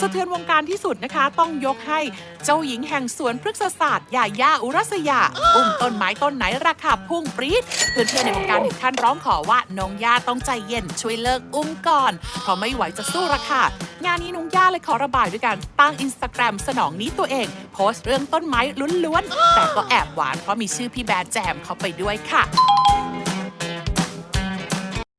สะเทือนวงการที่สุดนะคะ ต้องยกให้เจ้าหญิงแห่งสวนพฤกษศาสตร์ยาย่าอุรัสยาอุ้มต้นไม้ต้นไหนราคาพุ่งปรี๊ดเพื่อนๆในวงการถึงขั้นร้องขอว่าน้องย่าต้องใจเย็นช่วยเลิกอุ้มก่อนเพราะไม่ไหวจะสู้ราคางานนี้น้องย่าเลยขอระบายด้วยการตั้งอินสตาแกรมสนองนี้ตัวเอง โพสต์เรื่องต้นไม้ล้วนๆแต่ก็แอบหวานเพราะมีชื่อพี่แบร์แจมเข้าไปด้วยค่ะ